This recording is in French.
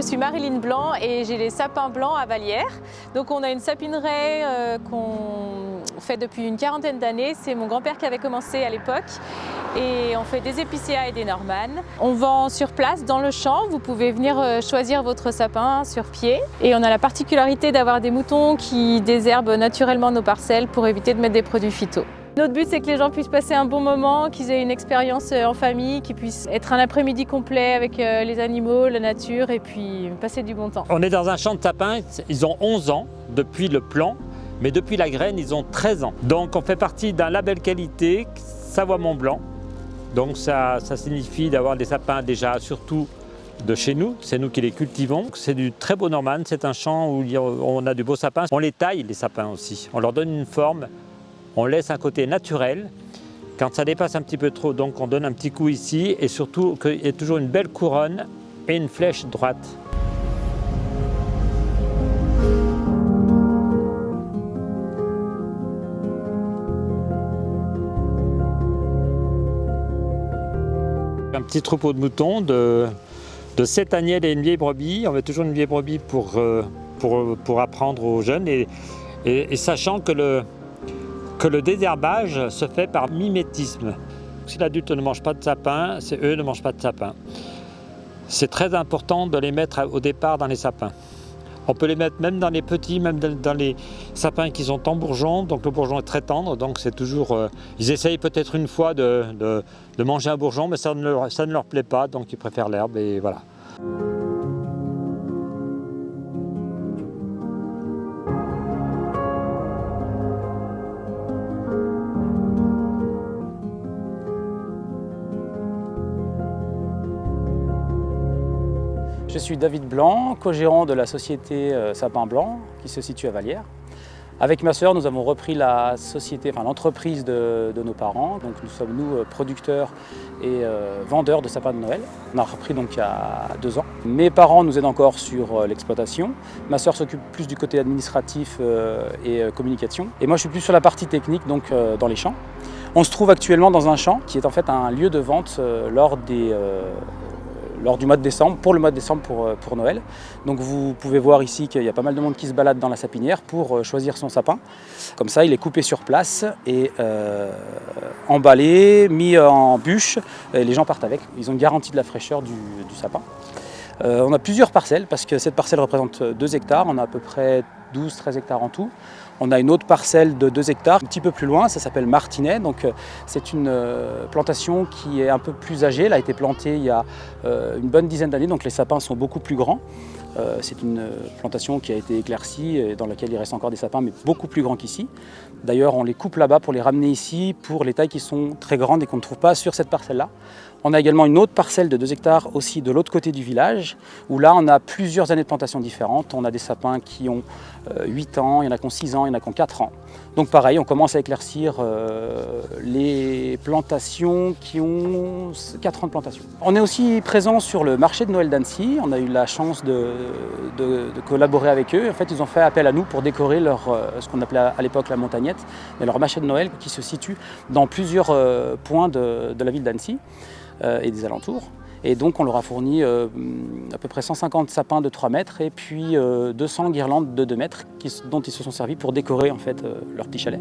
suis Marilyn Blanc et j'ai les sapins blancs à Vallière. Donc on a une sapineraie euh, qu'on fait depuis une quarantaine d'années. C'est mon grand-père qui avait commencé à l'époque. Et on fait des épicéas et des normannes. On vend sur place dans le champ. Vous pouvez venir euh, choisir votre sapin sur pied. Et on a la particularité d'avoir des moutons qui désherbent naturellement nos parcelles pour éviter de mettre des produits phyto. Notre but, c'est que les gens puissent passer un bon moment, qu'ils aient une expérience euh, en famille, qu'ils puissent être un après-midi complet avec euh, les animaux, la nature et puis passer du bon temps. On est dans un champ de sapins, ils ont 11 ans depuis le plan, mais depuis la graine, ils ont 13 ans. Donc on fait partie d'un label qualité Savoie Mont Blanc. Donc ça, ça signifie d'avoir des sapins déjà surtout de chez nous, c'est nous qui les cultivons. C'est du très beau Norman, c'est un champ où on a du beau sapin. On les taille les sapins aussi, on leur donne une forme on laisse un côté naturel. Quand ça dépasse un petit peu trop, donc on donne un petit coup ici et surtout qu'il y ait toujours une belle couronne et une flèche droite. Un petit troupeau de moutons de, de 7 agnelles et une vieille brebis. On met toujours une vieille brebis pour, euh, pour, pour apprendre aux jeunes et, et sachant que le, que le désherbage se fait par mimétisme. Si l'adulte ne mange pas de sapin, c'est eux ne mangent pas de sapin. C'est très important de les mettre au départ dans les sapins. On peut les mettre même dans les petits, même dans les sapins qui sont en bourgeon, donc le bourgeon est très tendre, donc c'est toujours... Euh, ils essayent peut-être une fois de, manger un bourgeon, mais ça ne, leur, ça plaît pas, donc ils préfèrent l'herbe et voilà. Je suis David Blanc, co-gérant de la société euh, Sapin Blanc qui se situe à Vallière. Avec ma sœur, nous avons repris la société, enfin l'entreprise de, nos parents. Donc nous sommes nous euh, producteurs et euh, vendeurs de sapins de Noël. On a repris donc il y a deux ans. Mes parents nous aident encore sur l'exploitation. Ma sœur s'occupe plus du côté administratif et communication. Et moi je suis plus sur la partie technique, donc dans les champs. On se trouve actuellement dans un champ qui est en fait un lieu de vente lors des lors du mois de décembre, pour le mois de décembre pour, euh, pour Noël. Donc vous pouvez voir ici qu'il y a pas mal de monde qui se balade dans la sapinière pour euh, choisir son sapin. Comme ça, il est coupé sur place et euh, emballé, mis en bûche, et les gens partent avec. Ils ont une garantie de la fraîcheur du, sapin. on a plusieurs parcelles parce que cette parcelle représente 2 hectares, on a à peu près 12-13 hectares en tout. On a une autre parcelle de 2 hectares, un petit peu plus loin, ça s'appelle Martinet. Euh, c'est une euh, plantation qui est un peu plus âgée, elle a été plantée il y a euh, une bonne dizaine d'années, donc les sapins sont beaucoup plus grands. C'est une plantation qui a été éclaircie et dans laquelle il reste encore des sapins, mais beaucoup plus grands qu'ici. D'ailleurs, on les coupe là-bas pour les ramener ici pour les tailles qui sont très grandes et qu'on ne trouve pas sur cette parcelle-là. On a également une autre parcelle de 2 hectares aussi de l'autre côté du village, où là on a plusieurs années de plantation différentes. On a des sapins qui ont 8 ans, il y en a qui ont 6 ans, il y en a qui ont 4 ans. Donc pareil, on commence à éclaircir euh, les plantations qui ont 4 ans de plantation. On est aussi présent sur le marché de Noël d'Annecy. On a eu la chance de, collaborer avec eux. En fait, ils ont fait appel à nous pour décorer leur, euh, ce qu'on appelait à l'époque la montagnette, mais leur marché de Noël qui se situe dans plusieurs euh, points de, la ville d'Annecy et des alentours. Et donc on leur a fourni à peu près 150 sapins de 3 mètres et puis 200 guirlandes de 2 mètres dont ils se sont servis pour décorer en fait leur petit chalet.